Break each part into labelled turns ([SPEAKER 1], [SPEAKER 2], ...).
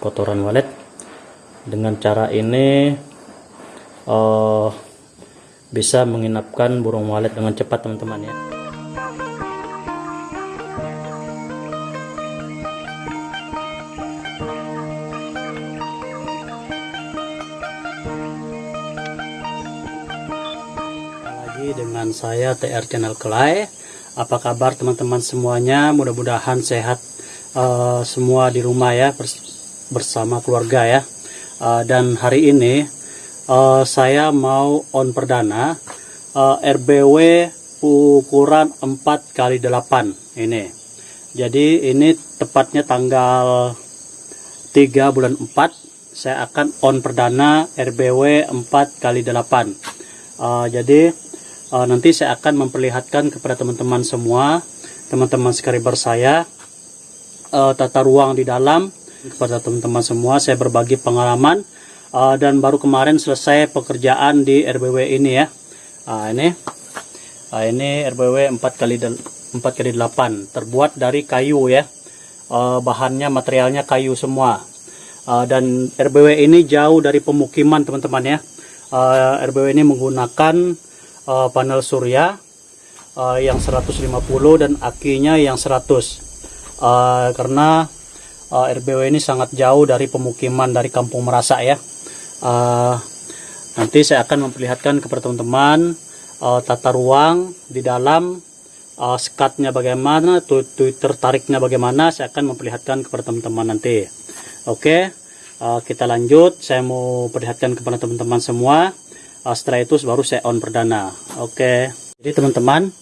[SPEAKER 1] kotoran walet dengan cara ini eh, bisa menginapkan burung walet dengan cepat teman-teman ya lagi dengan saya TR Channel Kelai. Apa kabar teman-teman semuanya? Mudah-mudahan sehat eh, semua di rumah ya bersama keluarga ya. Eh, dan hari ini eh, saya mau on perdana eh, RBW ukuran 4 kali 8 ini. Jadi ini tepatnya tanggal 3 bulan 4 saya akan on perdana RBW 4 kali 8 Uh, jadi uh, nanti saya akan memperlihatkan kepada teman-teman semua teman-teman subscriber saya uh, tata ruang di dalam kepada teman-teman semua. Saya berbagi pengalaman uh, dan baru kemarin selesai pekerjaan di RBW ini ya. Uh, ini uh, ini RBW 4 kali 4 kali 8 terbuat dari kayu ya. Uh, bahannya materialnya kayu semua. Uh, dan RBW ini jauh dari pemukiman teman-teman ya. Uh, RBW ini menggunakan uh, panel surya uh, yang 150 dan akinya yang 100 uh, karena uh, RBW ini sangat jauh dari pemukiman dari kampung Merasa ya uh, nanti saya akan memperlihatkan kepada teman-teman uh, tata ruang di dalam uh, sekatnya bagaimana tu tertariknya bagaimana saya akan memperlihatkan kepada teman-teman nanti Oke, uh, kita lanjut. Saya mau perlihatkan kepada teman-teman semua. Uh, setelah itu baru saya on perdana. Oke. Jadi teman-teman,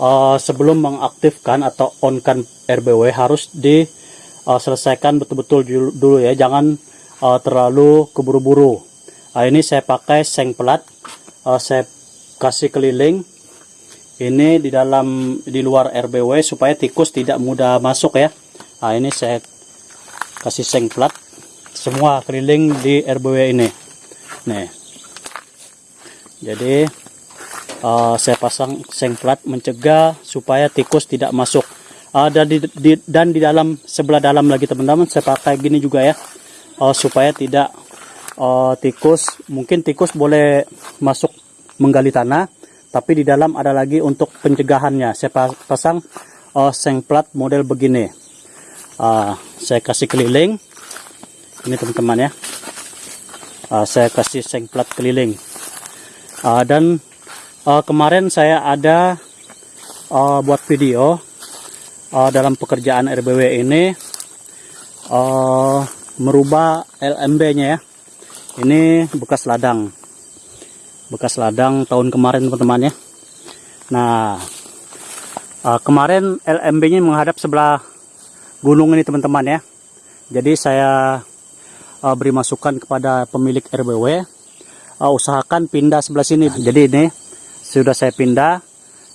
[SPEAKER 1] uh, sebelum mengaktifkan atau onkan RBW harus diselesaikan betul-betul dulu, ya. Jangan uh, terlalu keburu-buru. Uh, ini saya pakai seng pelat. Uh, saya kasih keliling. Ini di dalam di luar RBW supaya tikus tidak mudah masuk ya. Nah, ini saya kasih seng plat semua keliling di RBW ini nih jadi uh, saya pasang seng plat mencegah supaya tikus tidak masuk uh, dan di, di dan di dalam sebelah dalam lagi teman-teman. Saya pakai gini juga ya. Uh, supaya tidak uh, tikus. Mungkin tikus boleh masuk menggali tanah tapi di dalam ada lagi untuk pencegahannya. Saya pasang uh, seng plat model begini. Uh, saya kasih keliling. Ini teman-teman ya. Uh, saya kasih seng plat keliling. Uh, dan uh, kemarin saya ada uh, buat video uh, dalam pekerjaan RBW ini uh, merubah LMB nya ya. Ini bekas ladang. Bekas ladang tahun kemarin teman-teman ya. Nah uh, kemarin LMB nya menghadap sebelah gunung ini teman-teman ya. Jadi saya uh, beri masukan kepada pemilik RBW uh, usahakan pindah sebelah sini. Jadi ini sudah saya pindah.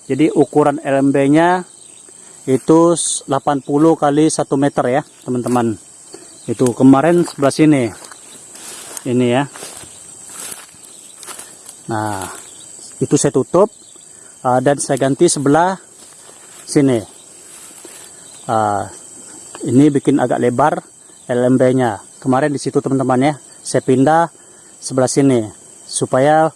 [SPEAKER 1] Jadi ukuran LMB nya itu 80 kali 1 meter ya teman-teman. Itu kemarin sebelah sini. Ini ya. Nah itu saya tutup uh, dan saya ganti sebelah sini. Uh, ini bikin agak lebar LMB nya kemarin di situ teman-teman ya saya pindah sebelah sini supaya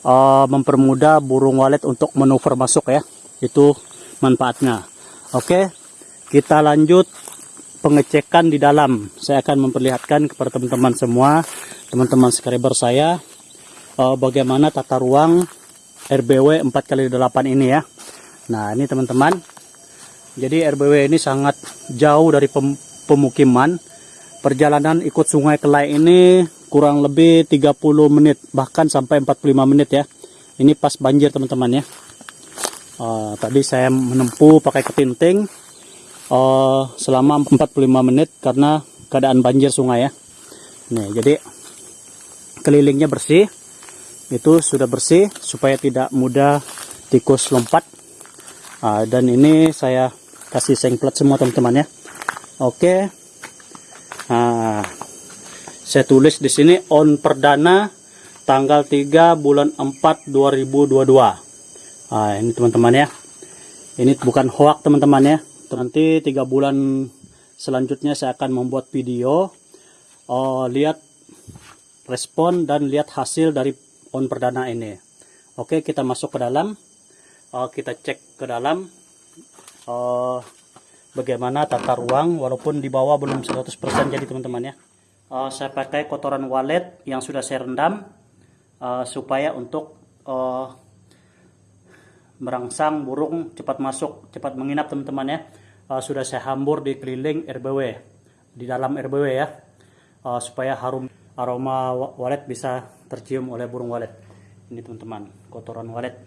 [SPEAKER 1] uh, mempermudah burung walet untuk manuver masuk ya. Itu manfaatnya oke kita lanjut pengecekan di dalam saya akan memperlihatkan kepada teman-teman semua teman-teman subscriber saya uh, bagaimana tata ruang RBW 4x8 ini ya nah ini teman-teman jadi RBW ini sangat jauh dari pem pemukiman. Perjalanan ikut sungai Kelai ini kurang lebih 30 menit bahkan sampai 45 menit ya. Ini pas banjir teman-teman ya. Uh, tadi saya menempuh pakai ketinting uh, selama 45 menit karena keadaan banjir sungai ya. Nih, jadi kelilingnya bersih. Itu sudah bersih supaya tidak mudah tikus lompat. Uh, dan ini saya kasih sengplat semua teman-teman ya oke nah saya tulis di sini on perdana tanggal 3 bulan 4 2022 nah ini teman-teman ya ini bukan hoax teman-teman ya nanti tiga bulan selanjutnya saya akan membuat video uh, lihat respon dan lihat hasil dari on perdana ini. Oke, kita masuk ke dalam. Uh, kita cek ke dalam uh, bagaimana tata ruang walaupun di bawah belum 100% jadi teman-teman ya. Uh, saya pakai kotoran walet yang sudah saya rendam uh, supaya untuk uh, merangsang burung cepat masuk, cepat menginap teman-teman ya. Uh, sudah saya hambur di keliling RBW, di dalam RBW ya, uh, supaya harum aroma walet bisa tercium oleh burung walet. Ini teman-teman, kotoran walet.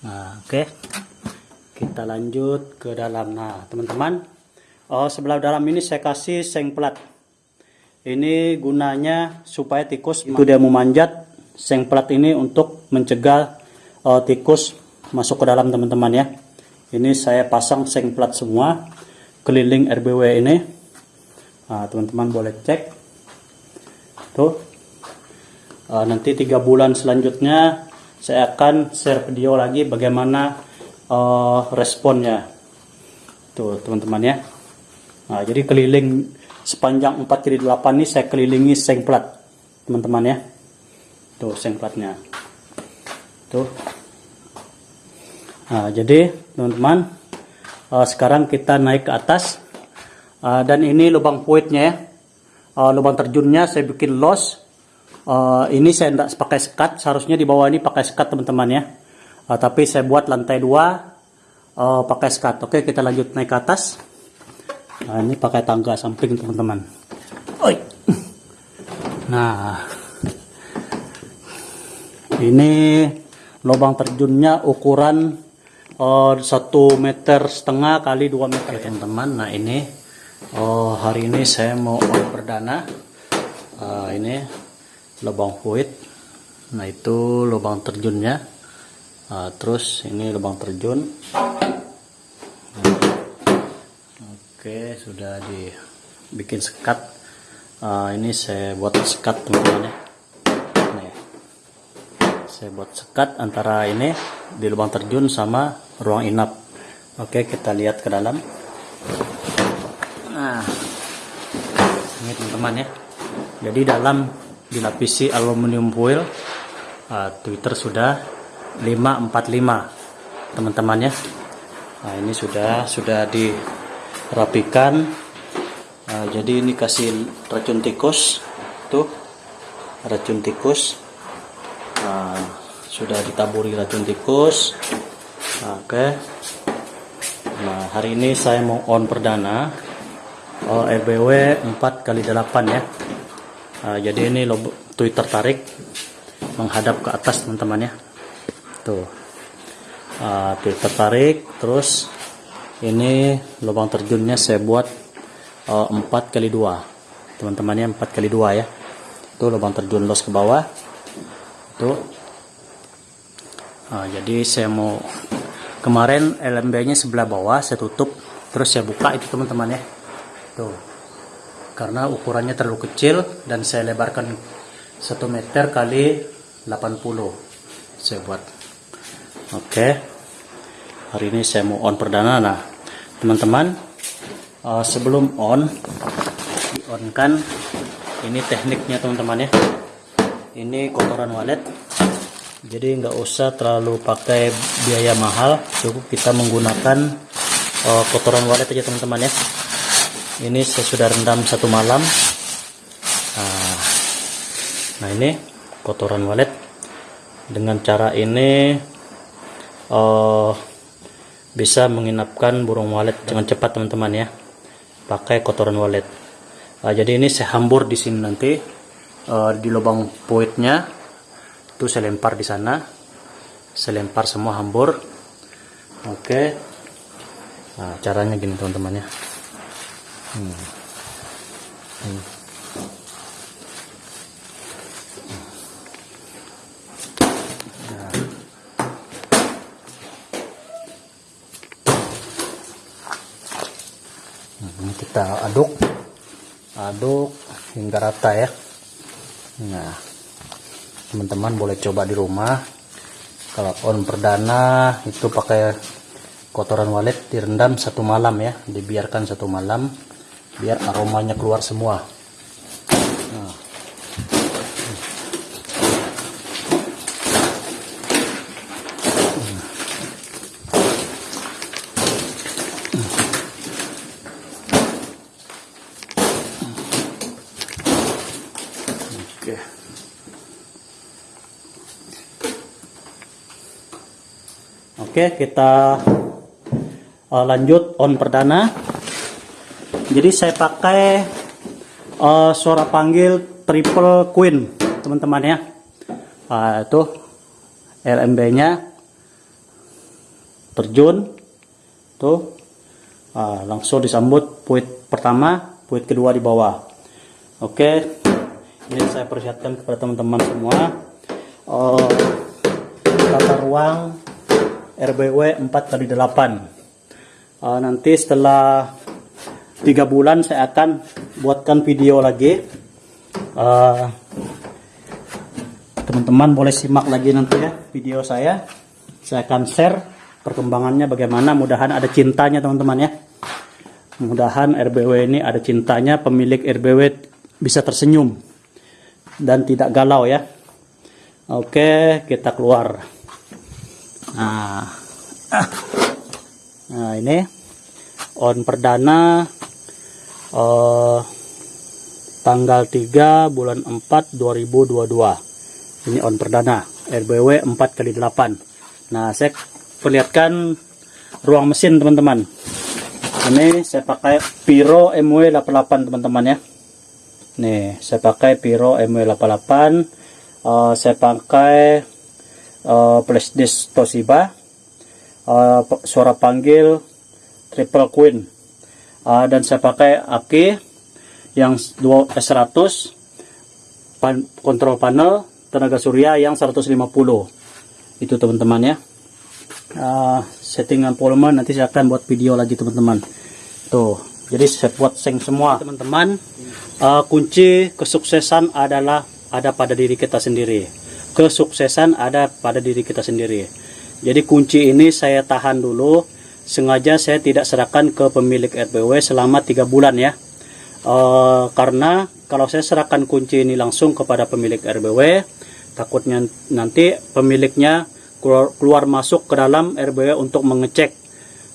[SPEAKER 1] Nah, oke. Okay. Kita lanjut ke dalam. Nah, teman-teman, uh, sebelah dalam ini saya kasih seng plat. Ini gunanya supaya tikus itu dia memanjat. Seng plat ini untuk mencegah uh, tikus masuk ke dalam teman-teman ya. Ini saya pasang seng plat semua keliling RBW ini. Nah, teman-teman nah, boleh cek. Tuh. Uh, nanti tiga bulan selanjutnya saya akan share video lagi bagaimana uh, responnya. Tuh teman-teman ya. Nah, jadi keliling sepanjang 4 kali 8 ini saya kelilingi seng plat teman-teman ya. Tuh seng platnya tuh. Nah, jadi teman-teman uh, sekarang kita naik ke atas. Uh, dan ini lubang puitnya ya. Uh, lubang terjunnya saya bikin los. Uh, ini saya tidak pakai sekat. Seharusnya di bawah ini pakai sekat teman-teman ya. Uh, tapi saya buat lantai dua uh, pakai sekat. Oke kita lanjut naik ke atas. Nah, ini pakai tangga samping teman-teman. Nah. Ini lubang terjunnya ukuran uh, satu meter setengah kali dua meter teman-teman. Nah ini oh hari ini saya mau on perdana. Uh, ini lubang fluid. Nah itu lubang terjunnya. Uh, terus ini lubang terjun. Oke sudah dibikin sekat. Uh, ini saya buat sekat teman-teman ya saya buat sekat antara ini di lubang terjun sama ruang inap. Oke kita lihat ke dalam. Nah ini teman-teman ya. Jadi dalam dilapisi aluminium foil uh, Twitter sudah 545 teman-teman ya. Nah ini sudah sudah dirapikan. Nah, jadi ini kasih racun tikus. Tuh racun tikus sudah ditaburi racun tikus. Oke. Okay. nah hari ini saya mau on perdana. Oh, RBW 4 kali 8 ya. Nah, jadi ini Twitter tarik menghadap ke atas teman-teman ya. Tuh. Uh, Twitter tarik terus ini lubang terjunnya saya buat uh, 4 kali 2 teman-temannya 4 kali 2 ya. Itu lubang terjun los ke bawah. Tuh nah, jadi saya mau kemarin LMB nya sebelah bawah saya tutup terus saya buka itu teman-teman ya. Tuh. Karena ukurannya terlalu kecil dan saya lebarkan 1 meter kali 80 saya buat. Oke. Hari ini saya mau on perdana. Nah teman-teman uh, sebelum on di on kan ini tekniknya teman-teman ya. Ini kotoran walet jadi nggak usah terlalu pakai biaya mahal. Cukup kita menggunakan uh, kotoran walet aja teman-teman ya. Ini saya sudah rendam satu malam. Nah, nah ini kotoran walet. Dengan cara ini uh, bisa menginapkan burung walet dengan cepat teman-teman ya. Pakai kotoran walet. Nah, jadi ini saya hambur di sini nanti uh, di lubang puitnya itu saya lempar di sana saya lempar semua hambur oke okay. nah, caranya gini teman-teman ya hmm. Hmm. Kita aduk aduk hingga rata ya Nah, teman-teman boleh coba di rumah. Kalau on perdana itu pakai kotoran walet direndam satu malam ya, dibiarkan satu malam biar aromanya keluar semua. Oke, kita uh, lanjut on perdana. Jadi saya pakai uh, suara panggil triple queen, teman-teman ya. Uh, itu LMB-nya terjun, tuh uh, langsung disambut puit pertama, puit kedua di bawah. Oke, ini saya persiapkan kepada teman-teman semua. Uh, tata ruang RBW 4 kali 8 uh, nanti setelah tiga bulan saya akan buatkan video lagi. Teman teman-teman boleh simak lagi nanti ya video saya. Saya akan share perkembangannya bagaimana. Mudahan ada cintanya teman-teman ya. Mudahan RBW ini ada cintanya pemilik RBW bisa tersenyum dan tidak galau ya. Oke kita keluar Nah, nah ini on perdana uh, tanggal 3 bulan 4 2022. Ini on perdana RBW 4 kali 8. Nah, saya perlihatkan ruang mesin teman-teman. Ini saya pakai Piro MW 88 teman-teman ya. Nih, saya pakai Piro MW 88. Uh, saya pakai uh, disk Toshiba. Uh, suara panggil triple queen. Uh, dan saya pakai aki yang 2 S100 pan, kontrol panel tenaga surya yang 150 itu teman-teman ya. Uh, settingan volume nanti saya akan buat video lagi teman-teman. Tuh jadi saya buat seng semua. Teman-teman uh, kunci kesuksesan adalah ada pada diri kita sendiri kesuksesan ada pada diri kita sendiri. Jadi kunci ini saya tahan dulu, sengaja saya tidak serahkan ke pemilik RBW selama tiga bulan ya. E, karena kalau saya serahkan kunci ini langsung kepada pemilik RBW, takutnya nanti pemiliknya keluar, keluar masuk ke dalam RBW untuk mengecek.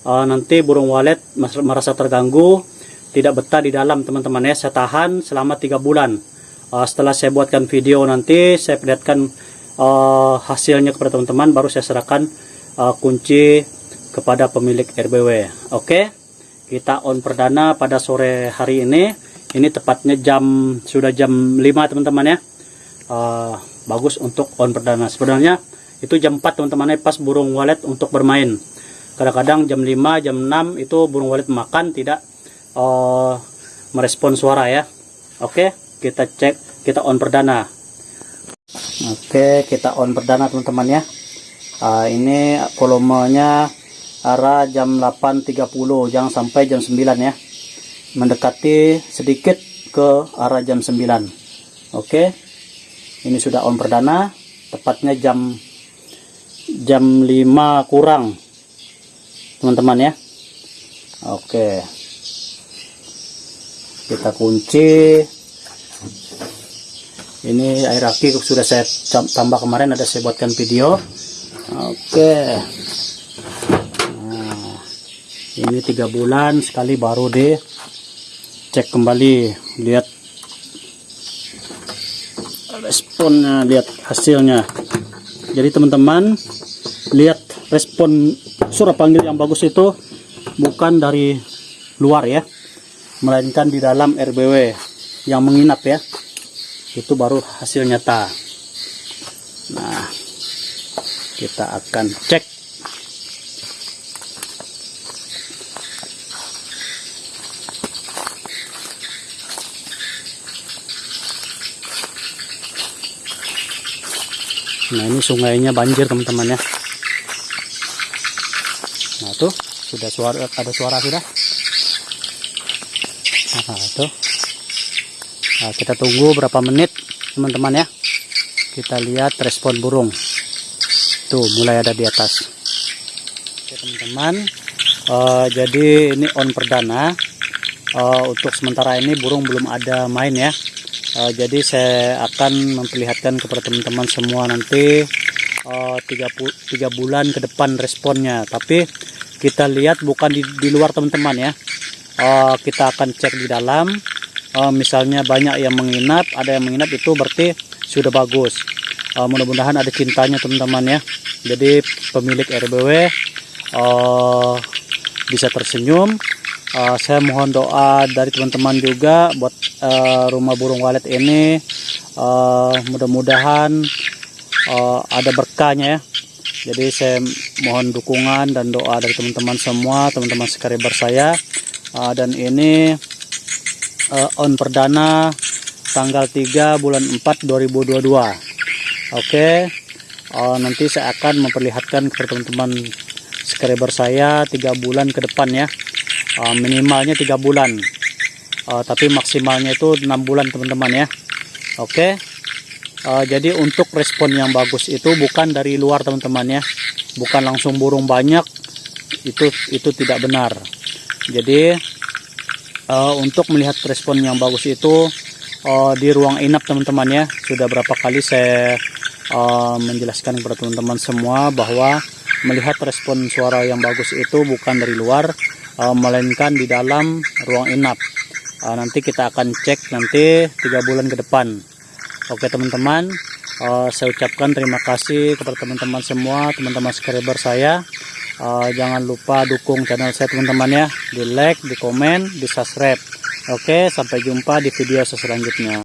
[SPEAKER 1] E, nanti burung walet merasa terganggu, tidak betah di dalam teman-teman ya. Saya tahan selama tiga bulan. Uh, setelah saya buatkan video nanti saya perlihatkan uh, hasilnya kepada teman-teman baru saya serahkan uh, kunci kepada pemilik RBW oke? Okay? kita on perdana pada sore hari ini. Ini tepatnya jam sudah jam 5 teman-teman ya. Uh, bagus untuk on perdana. Sebenarnya itu jam 4 teman-teman ya pas burung walet untuk bermain. Kadang-kadang jam 5 jam 6 itu burung walet makan tidak uh, merespon suara ya. Oke? okay? Kita cek kita on perdana Oke, kita on perdana teman-teman ya. Uh, ini volumenya arah jam 8.30, jangan sampai jam 9 ya. Mendekati sedikit ke arah jam 9. Oke. Ini sudah on perdana, tepatnya jam jam 5 kurang. Teman-teman ya. Oke. Kita kunci ini air aki sudah saya tambah kemarin ada saya buatkan video. Oke. Nah, ini tiga bulan sekali baru deh. Cek kembali lihat. Responnya lihat hasilnya. Jadi teman-teman lihat respon suara panggil yang bagus itu bukan dari luar ya melainkan di dalam RBW yang menginap ya itu baru hasil nyata nah kita akan cek. Nah ini sungainya banjir teman-teman ya. Nah tuh sudah suara ada suara sudah? Nah tuh nah, kita tunggu berapa menit teman-teman ya. Kita lihat respon burung. Tuh mulai ada di atas. Oke teman-teman. Uh, jadi ini on perdana. Uh, untuk sementara ini burung belum ada main ya. Uh, jadi saya akan memperlihatkan kepada teman-teman semua nanti uh, 3, 3 bulan ke depan responnya. Tapi kita lihat bukan di, di luar teman-teman ya. Uh, kita akan cek di dalam uh, misalnya banyak yang menginap ada yang menginap itu berarti sudah bagus. Uh, mudah-mudahan ada cintanya teman-teman ya. Jadi pemilik RBW uh, bisa tersenyum. Uh, saya mohon doa dari teman-teman juga buat uh, rumah burung walet ini. Uh, mudah-mudahan uh, ada berkahnya ya. Jadi saya mohon dukungan dan doa dari teman-teman semua teman-teman sekaliber saya. Uh, dan ini uh, on perdana tanggal 3 bulan 4 2022 oke. Okay. uh, nanti saya akan memperlihatkan kepada teman-teman subscriber saya tiga bulan ke depan ya. Uh, minimalnya tiga bulan. Uh, tapi maksimalnya itu enam bulan teman-teman ya. Oke. Okay. uh, jadi untuk respon yang bagus itu bukan dari luar teman-teman ya. Bukan langsung burung banyak. Itu itu tidak benar. Jadi uh, untuk melihat respon yang bagus itu uh, di ruang inap teman-teman ya. Sudah berapa kali saya uh, menjelaskan kepada teman-teman semua bahwa melihat respon suara yang bagus itu bukan dari luar uh, melainkan di dalam ruang inap. Uh, nanti kita akan cek nanti tiga bulan ke depan. Oke teman-teman uh, saya ucapkan terima kasih kepada teman-teman semua teman-teman subscriber saya uh, jangan lupa dukung channel saya teman-teman ya. Di like di komen di subscribe. Oke sampai jumpa di video selanjutnya